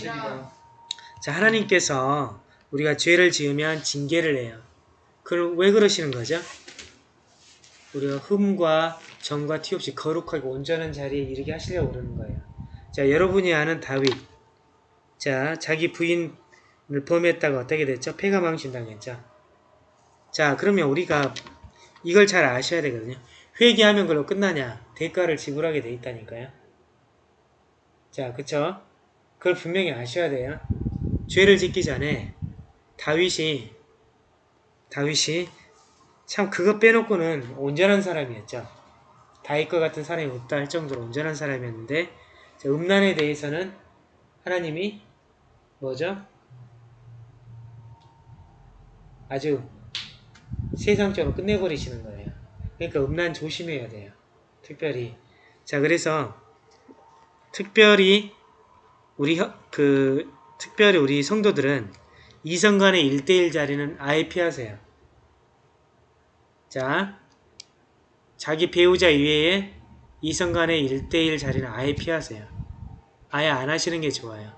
자 하나님께서 우리가 죄를 지으면 징계를 해요. 그럼 왜 그러시는 거죠? 우리가 흠과 정과 티 없이 거룩하게 온전한 자리에 이르게 하시려고 그러는 거예요. 자 여러분이 아는 다윗 자 자기 부인을 범했다가 어떻게 됐죠? 폐가 망신당했죠. 자 그러면 우리가 이걸 잘 아셔야 되거든요. 회개하면 그걸로 끝나냐? 대가를 지불하게 돼 있다니까요. 자 그쵸? 그걸 분명히 아셔야 돼요. 죄를 짓기 전에 다윗이 다윗이 참 그거 빼놓고는 온전한 사람이었죠. 다윗과 같은 사람이 없다 할 정도로 온전한 사람이었는데 자, 음란에 대해서는 하나님이 뭐죠? 아주 세상적으로 끝내버리시는 거예요. 그러니까 음란 조심해야 돼요. 특별히 자 그래서 특별히 우리 혀- 그 특별히 우리 성도들은 이성 간의 1대1 자리는 아예 피하세요. 자, 자기 배우자 이외에 이성 간의 1대1 자리는 아예 피하세요. 아예 안 하시는 게 좋아요.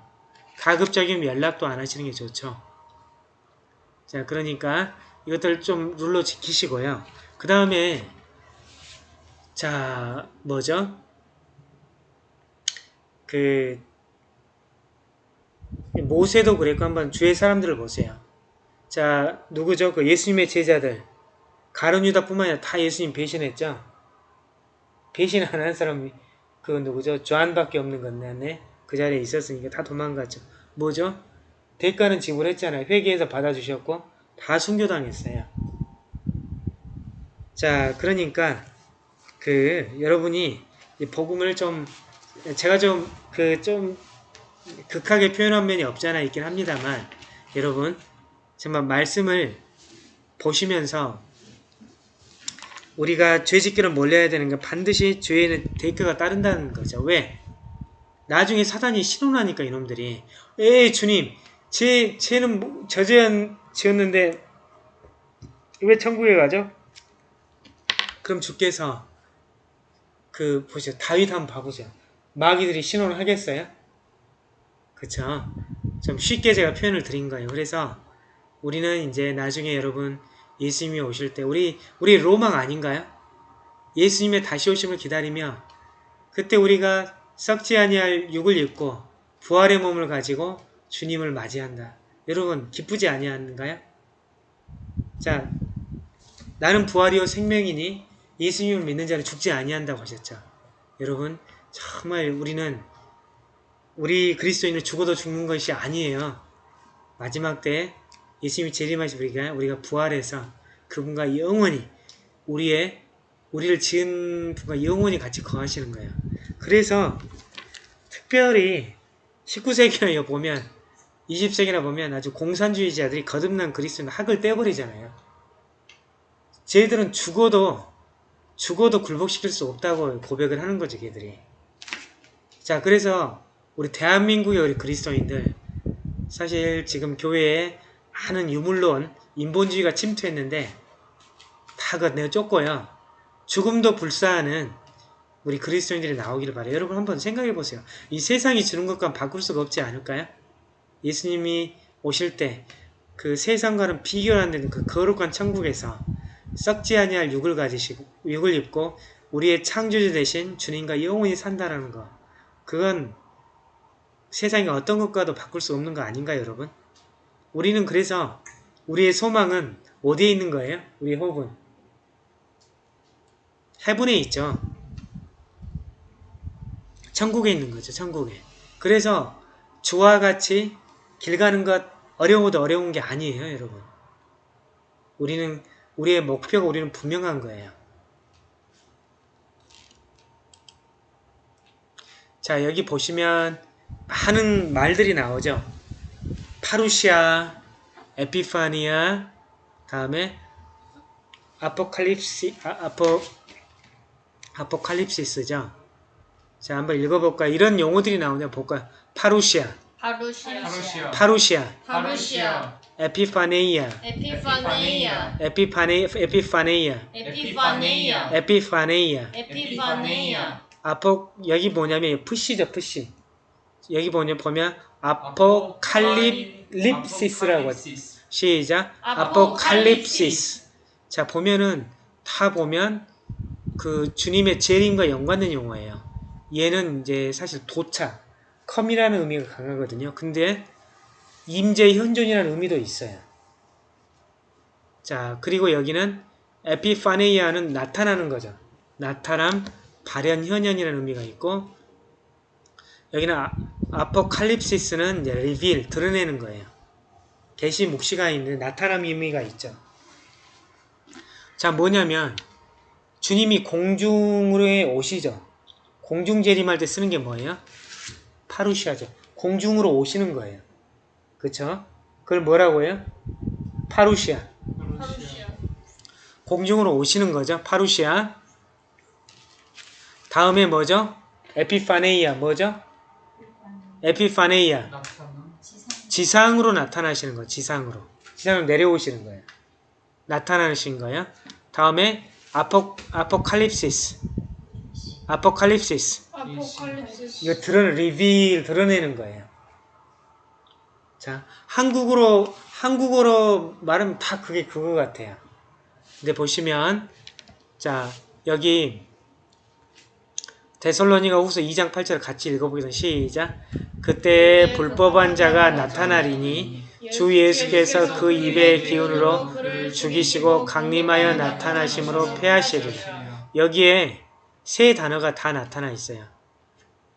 가급적이면 연락도 안 하시는 게 좋죠. 자, 그러니까 이것들 좀 룰로 지키시고요. 그 다음에 자, 뭐죠? 그 모세도 그랬고 한번 주의 사람들을 보세요. 자, 누구죠? 그 예수님의 제자들. 가룟 유다뿐만 아니라 다 예수님 배신했죠. 배신 안 한 사람이 그 누구죠? 조한밖에 없는 건데 그 자리에 있었으니까 다 도망갔죠. 뭐죠? 대가는 지불했잖아요. 회개해서 받아주셨고 다 순교당했어요. 자, 그러니까 그 여러분이 이 복음을 좀 제가 좀 그 좀 극하게 표현한 면이 없잖아 있긴 합니다만 여러분 정말 말씀을 보시면서 우리가 죄 짓기를 몰라야 되는 건 반드시 죄에는 대가가 따른다는 거죠. 왜? 나중에 사단이 신혼하니까 이놈들이 에이 주님 제 죄는 뭐- 저죄한 지었는데 왜 천국에 가죠? 그럼 주께서 그 보시죠 다윗 한번 봐보죠. 마귀들이 신혼을 하겠어요? 그쵸? 좀 쉽게 제가 표현을 드린 거예요. 그래서 우리는 이제 나중에 여러분 예수님이 오실 때 우리 우리 로망 아닌가요? 예수님의 다시 오심을 기다리며 그때 우리가 썩지 아니할 육을 입고 부활의 몸을 가지고 주님을 맞이한다. 여러분 기쁘지 아니한가요? 자, 나는 부활이요 생명이니 예수님을 믿는 자는 죽지 아니한다고 하셨죠. 여러분 정말 우리는 우리 그리스도인은 죽어도 죽는 것이 아니에요. 마지막 때 예수님이 재림하시 우리가 우리가 부활해서 그분과 영원히 우리의 우리를 지은 분과 영원히 같이 거하시는 거예요. 그래서 특별히 19세기나 보면 20세기나 보면 아주 공산주의자들이 거듭난 그리스도인 학을 떼버리잖아요. 쟤들은 죽어도 죽어도 굴복시킬 수 없다고 고백을 하는 거죠, 걔들이. 자, 그래서 우리 대한민국의 우리 그리스도인들 사실 지금 교회에 많은 유물론 인본주의가 침투했는데 다 내가 쫓고요. 죽음도 불사하는 우리 그리스도인들이 나오기를 바래요. 여러분 한번 생각해 보세요. 이 세상이 주는 것과 바꿀 수가 없지 않을까요? 예수님이 오실 때 그 세상과는 비교를 안 되는 그 거룩한 천국에서 썩지 아니할 육을 가지시고 육을 입고 우리의 창조주 되신 주님과 영원히 산다라는 거. 그건 세상의 어떤 것과도 바꿀 수 없는 거 아닌가요, 여러분? 우리는 그래서 우리의 소망은 어디에 있는 거예요? 우리 호흡은 해분에 있죠. 천국에 있는 거죠. 천국에. 그래서 주와 같이 길 가는 것 어려워도 어려운 게 아니에요, 여러분. 우리는 우리의 목표가 우리는 분명한 거예요. 자, 여기 보시면 많은 말들이 나오죠. 파루시아, 에피파니아, 다음에 아포칼립시, 아, 아포, 아포칼립시스죠. 자, 한번 읽어볼까요? 이런 용어들이 나오냐 볼까요? 파루시아, 파루시아. 하루시아. 파루시아, 파루시아. 에피파네이아, 에피파네이아. 에피파네, 에피파네이아, 에피파네이아. 에피파네이아. 에피파네이아. 아포 여기 뭐냐면 푸시죠 푸시. 여기 보면 보면 아포칼립립시스라고. 시작. 아포칼립시스. 아포칼립시스. 자 보면은 다 보면 그 주님의 재림과 연관된 용어예요. 얘는 이제 사실 도착 come이라는 의미가 강하거든요 근데 임재 현존이라는 의미도 있어요 자 그리고 여기는 ἐπιφάνεια는 나타나는 거죠 나타남 발현 현현이라는 의미가 있고 여기는 아, 아포칼립시스는 이제 리빌 드러내는 거예요. 계시 묵시가 있는 나타남 의미가 있죠. 자 뭐냐면 주님이 공중으로 오시죠. 공중 재림할 때 쓰는 게 뭐예요? 파루시아죠. 공중으로 오시는 거예요. 그쵸? 그걸 뭐라고 해요? 파루시아. 파루시아 공중으로 오시는 거죠. 파루시아. 다음에 뭐죠? 에피파네이아 뭐죠? 에피파네이아 지상으로 나타나시는 거 지상으로 지상으로 내려오시는 거예요. 나타나시는 거예요. 다음에 아포 아포칼립시스 아포칼립시스 아포칼립시스 이거 드러 리빌 드러내는 거예요. 자 한국어로 한국어로 말하면 다 그게 그거 같아요. 근데 보시면 자 여기 데솔로니가 후서 2장 8절 같이 읽어보겠습니다. 시작. 그때 불법한 자가 나타나리니 주 예수께서 그 입의 기운으로 죽이시고 강림하여 나타나심으로 패하시리라. 여기에 세 단어가 다 나타나 있어요.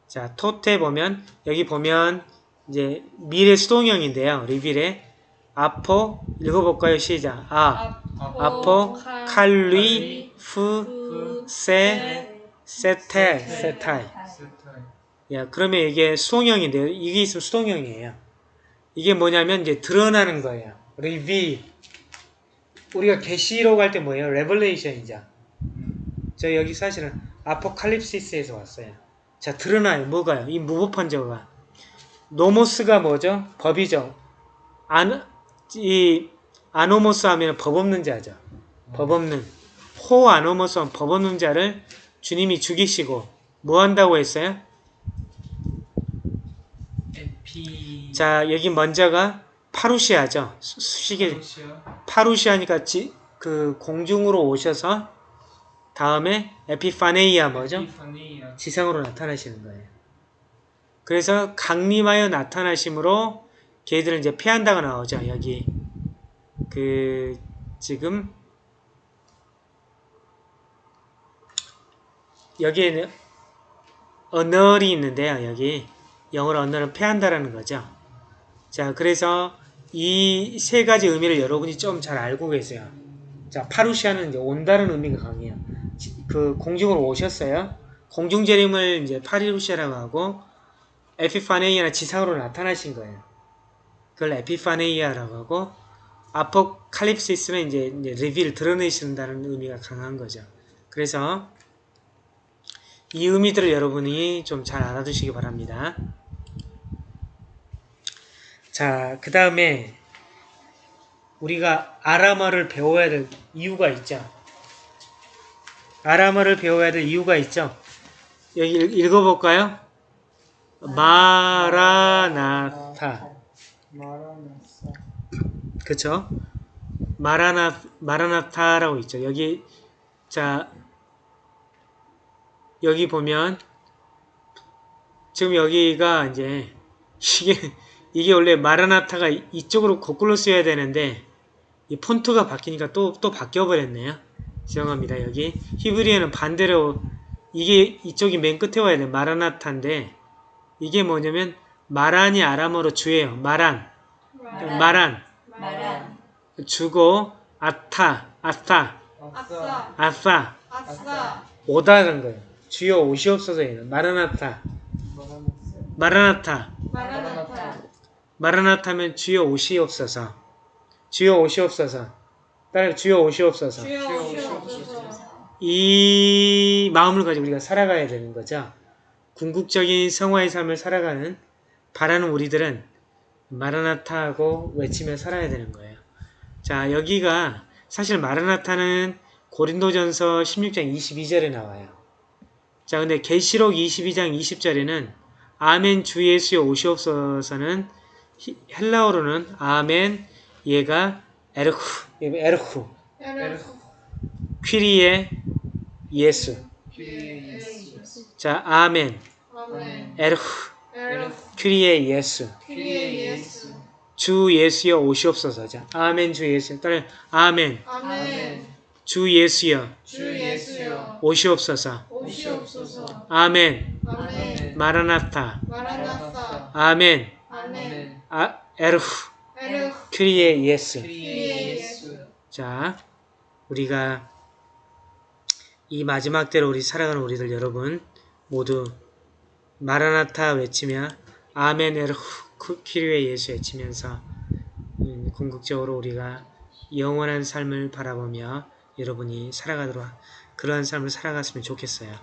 자, 토테 보면 여기 보면 이제 미래 수동형인데요. 리빌에 아포 읽어볼까요? 시작. 아, 아포, 칼리, 프, 세, 세텔, 세타이. 야, 그러면 이게 수동형인데요. 이게 있으면 수동형이에요. 이게 뭐냐면 이제 드러나는 거예요. 리빌. 우리가 계시록 할때 뭐예요? 레벌레이션이죠. 저 여기 사실은 아포칼립시스에서 왔어요. 자, 드러나요. 뭐가요? 이 무법한 자가. 노모스가 뭐죠? 법이죠. 안, 이, 아노모스 하면 법 없는 자죠. 법 없는. 호 아노모스 하면 법 없는 자를 주님이 죽이시고, 뭐 한다고 했어요? 에피 자, 여기 먼저가 파루시아죠. 수- 수식이, 하루시아 파루시아니까 지, 그 공중으로 오셔서, 다음에 에피파네이아 뭐죠? 에피파니아 지상으로 나타나시는 거예요. 그래서 강림하여 나타나심으로 걔들을 이제 패한다고 나오죠. 여기 그 지금 여기에는 언어리 있는데요. 여기 영어로 언어를 패한다라는 거죠. 자, 그래서 이 세 가지 의미를 여러분이 좀 잘 알고 계세요. 자, 파루시아는 이제 온다는 의미가 강해요. 지- 그 공중으로 오셨어요. 공중 재림을 이제 파리루시아라고 하고 에피파네이아는 지상으로 나타나신 거예요. 그걸 에피파네이아라고 하고 아포칼립시스는 이제, 이제 리빌 드러내신다는 의미가 강한 거죠. 그래서 이 의미들을 여러분이 좀 잘 알아두시기 바랍니다. 자, 그 다음에 우리가 아람어를 배워야 될 이유가 있죠. 아람어를 배워야 될 이유가 있죠. 여기 읽- 읽어볼까요? 마라나타. 그쵸? 마라나, 마라나타라고 있죠. 여기, 자, 여기 보면, 지금 여기가 이제, 이게, 이게 원래 마라나타가 이쪽으로 거꾸로 쓰여야 되는데, 이 폰트가 바뀌니까 또, 또 바뀌어버렸네요. 죄송합니다. 여기 히브리어는 반대로 이게 이쪽이 맨 끝에 와야 돼. 마라나타인데 이게 뭐냐면 마란이 아람어로 주예요. 마란. 마란. 말한 주고 아타, 아싸 아싸 아싸 아싸 오다는 거예요. 주여 오시옵소서예요. 마라나타. 마라나타. 마라나타 마라나타면 주여 오시옵소서. 주여 오시옵소서. 따라 주여 오시옵소서. 주여 오시옵소서 이 마음을 가지고 우리가 살아가야 되는 거죠. 궁극적인 성화의 삶을 살아가는 바라는 우리들은 마라나타하고 외치며 살아야 되는 거예요. 자 여기가 사실 마라나타는 고린도전서 16장 22절에 나와요. 자 근데 계시록 22장 20절에는 아멘 주 예수여 오시옵소서는 히- 헬라어로는 아멘 얘가 에르후. 에르후. 에르후. 퀴리에 예수. 자 아멘. 에르후. 퀴리에 예수. 주 예수여 오시옵소서 자. 아멘 주 예수. 따라 아멘. 아멘. 주 예수여. 주 예수여. 오시옵소서. 오시옵소서. 아멘. 아멘. 마라나타. 마라나타. 아멘. 아멘. 아, 에르후. 에르후. 퀴리에 예수. 예수 자 우리가 이 마지막 때로 우리 살아가는 우리들 여러분 모두 마라나타 외치며 아멘 에르후 퀴리에 예수 외치면서 음, 궁극적으로 우리가 영원한 삶을 바라보며 여러분이 살아가도록 그러한 삶을 살아갔으면 좋겠어요.